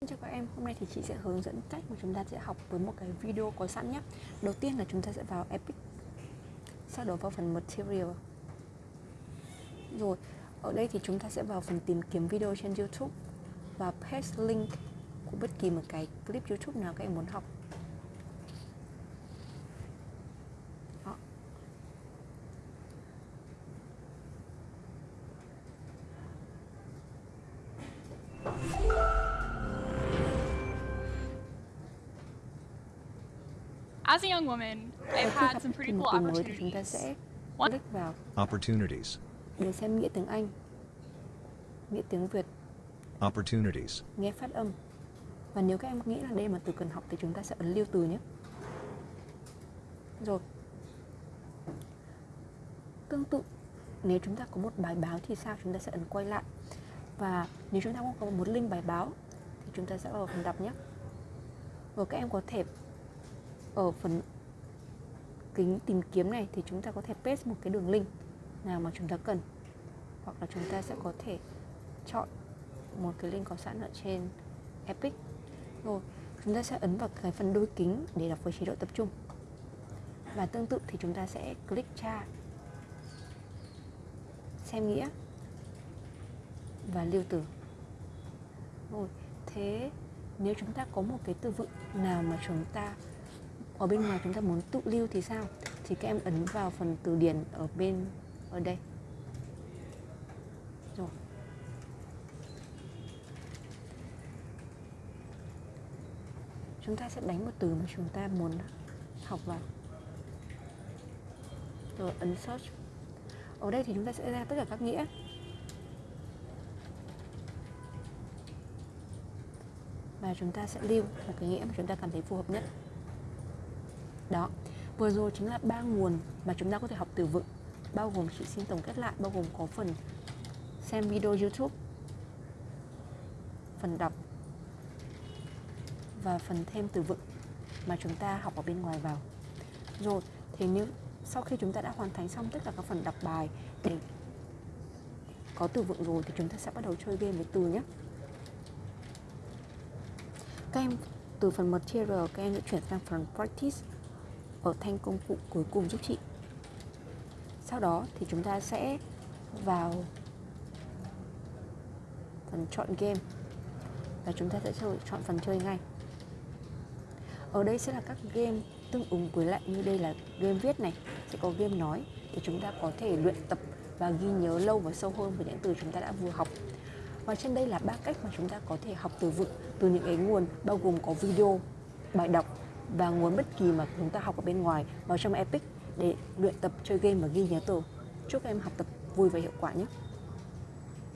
Xin chào các em, hôm nay thì chị sẽ hướng dẫn cách mà chúng ta sẽ học với một cái video có sẵn nhé. Đầu tiên là chúng ta sẽ vào Epic. Sau đó vào phần Material. Rồi, ở đây thì chúng ta sẽ vào phần tìm kiếm video trên YouTube Và paste link của bất kỳ một cái clip YouTube nào các em muốn học. As a young woman, I've had some pretty cool thì chúng ta opportunities. sẽ click vào. Opportunities. để xem nghĩa tiếng Anh. Nghĩa tiếng Việt, Opportunities. nghe phát âm. Và nếu các em nghĩ là đây là từ cần học thì chúng ta sẽ ấn lưu từ nhé. Rồi. Tương tự Nếu chúng ta có một bài báo thì sao? Chúng ta sẽ ấn quay lại. Và nếu chúng ta không có một link bài báo Thì chúng ta sẽ vào phần đọc nhé. Rồi các em có thể ở phần kính tìm kiếm này Thì chúng ta có thể paste một cái đường link Nào mà chúng ta cần. Hoặc là chúng ta sẽ có thể chọn một cái link có sẵn ở trên Epic. Rồi, chúng ta sẽ ấn vào cái phần đôi kính để đọc với chế độ tập trung. Và tương tự thì chúng ta sẽ click tra. Xem nghĩa. Và lưu từ. Rồi, thế nếu chúng ta có một cái từ vựng nào mà chúng ta ở bên ngoài chúng ta muốn tự lưu thì sao? Thì các em ấn vào phần từ điển ở bên, ở đây. Rồi. Chúng ta sẽ đánh một từ mà chúng ta muốn học vào. Rồi, ấn search. Ở đây thì chúng ta sẽ ra tất cả các nghĩa. Và chúng ta sẽ lưu một cái nghĩa mà chúng ta cảm thấy phù hợp nhất đó. Vừa rồi chính là ba nguồn mà chúng ta có thể học từ vựng, bao gồm chị xin tổng kết lại, bao gồm có phần xem video youtube, phần đọc và phần thêm từ vựng mà chúng ta học ở bên ngoài vào. Rồi thì nếu sau khi chúng ta đã hoàn thành xong tất cả các phần đọc bài để có từ vựng rồi thì chúng ta sẽ bắt đầu chơi game với từ nhé. Các em từ phần material các em sẽ chuyển sang phần practice ở thanh công cụ cuối cùng giúp chị. Sau đó thì chúng ta sẽ vào phần chọn game. Và chúng ta sẽ chọn phần chơi ngay. Ở đây sẽ là các game tương ứng với lại như đây là game viết này. Sẽ có game nói để chúng ta có thể luyện tập và ghi nhớ lâu và sâu hơn về những từ chúng ta đã vừa học. Và trên đây là ba cách mà chúng ta có thể học từ vựng, từ những cái nguồn bao gồm có video, bài đọc và nguồn bất kỳ mà chúng ta học ở bên ngoài vào trong Epic để luyện tập chơi game và ghi nhớ từ chúc em học tập vui và hiệu quả nhé.